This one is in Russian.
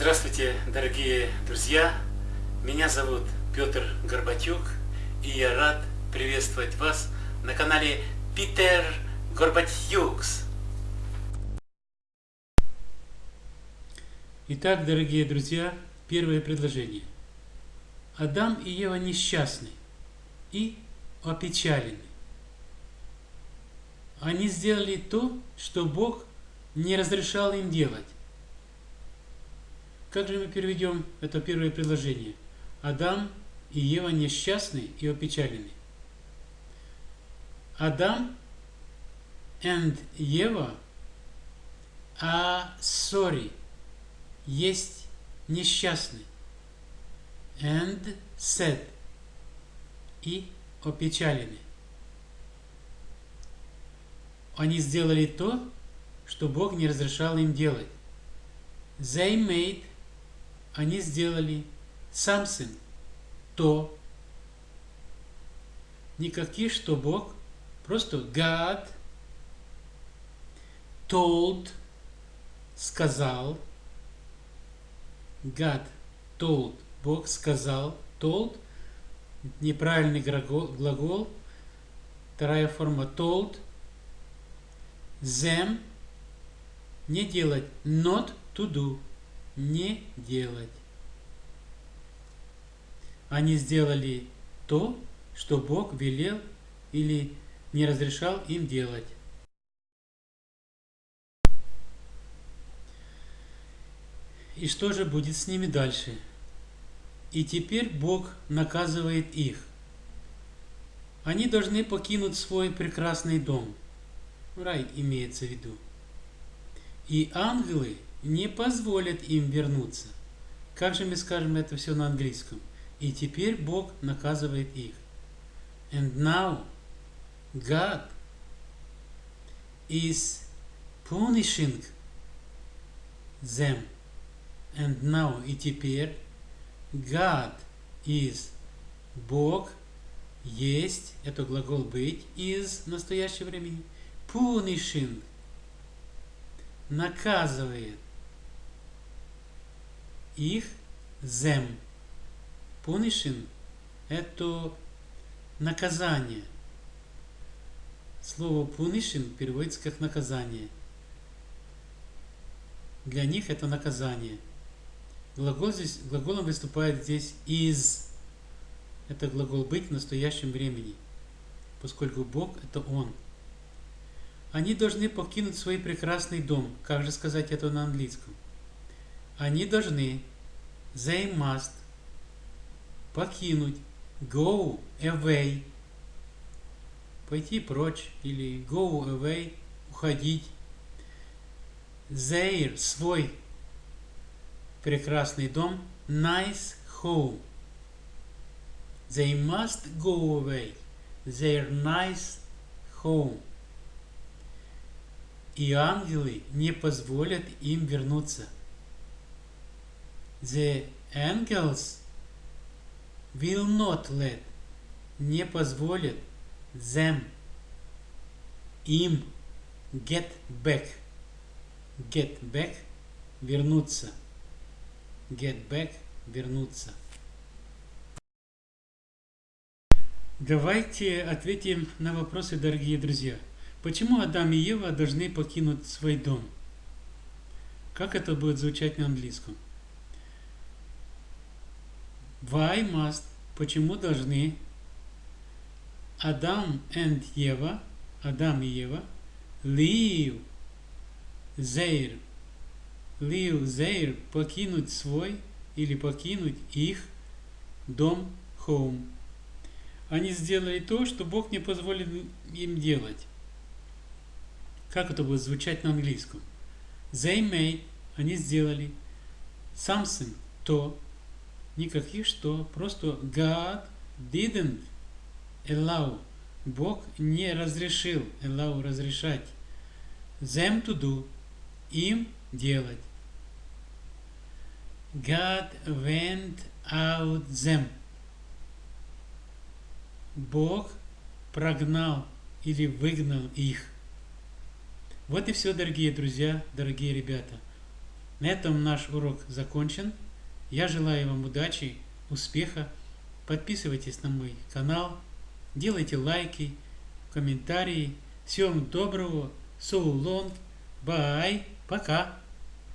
Здравствуйте, дорогие друзья! Меня зовут Петр Горбатюк, и я рад приветствовать вас на канале Питер Горбатюкс. Итак, дорогие друзья, первое предложение. Адам и Ева несчастны и опечалены. Они сделали то, что Бог не разрешал им делать. Как же мы переведем это первое предложение? Адам и Ева несчастны и опечалены. Адам and Ева а sorry есть несчастный and sad и опечалены. Они сделали то, что Бог не разрешал им делать. They made они сделали something, то, никаких, что Бог, просто God told, сказал, God told, Бог сказал, told, неправильный глагол, вторая форма told, them, не делать, not to do, не делать. Они сделали то, что Бог велел или не разрешал им делать. И что же будет с ними дальше? И теперь Бог наказывает их. Они должны покинуть свой прекрасный дом. Рай имеется в виду. И ангелы не позволят им вернуться. Как же мы скажем это все на английском? И теперь Бог наказывает их. And now God is punishing them. And now и теперь God is Бог есть, это глагол быть, из настоящего времени. Punishing наказывает их зем. Punishing – это наказание. Слово punishing переводится как наказание. Для них это наказание. Глагол здесь, глаголом выступает здесь is. Это глагол быть в настоящем времени, поскольку Бог – это Он. Они должны покинуть свой прекрасный дом. Как же сказать это на английском? Они должны, they must, покинуть, go away, пойти прочь или go away, уходить. Their, свой прекрасный дом, nice home. They must go away. Their nice home и ангелы не позволят им вернуться. The angels will not let, не позволят them, им get back, get back, вернуться, get back, вернуться. Давайте ответим на вопросы, дорогие друзья. Почему Адам и Ева должны покинуть свой дом? Как это будет звучать на английском? Why must? Почему должны Адам and Ева, Адам и Ева, leave their, leave their, покинуть свой или покинуть их дом, home. Они сделали то, что Бог не позволил им делать. Как это будет звучать на английском? They made, они сделали. Something, то. Никаких что. Просто God didn't allow. Бог не разрешил. Allow разрешать. Them to do. Им делать. God went out them. Бог прогнал или выгнал их. Вот и все, дорогие друзья, дорогие ребята. На этом наш урок закончен. Я желаю вам удачи, успеха. Подписывайтесь на мой канал, делайте лайки, комментарии. Всем доброго, so long, bye, пока.